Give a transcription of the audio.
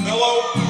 Hello?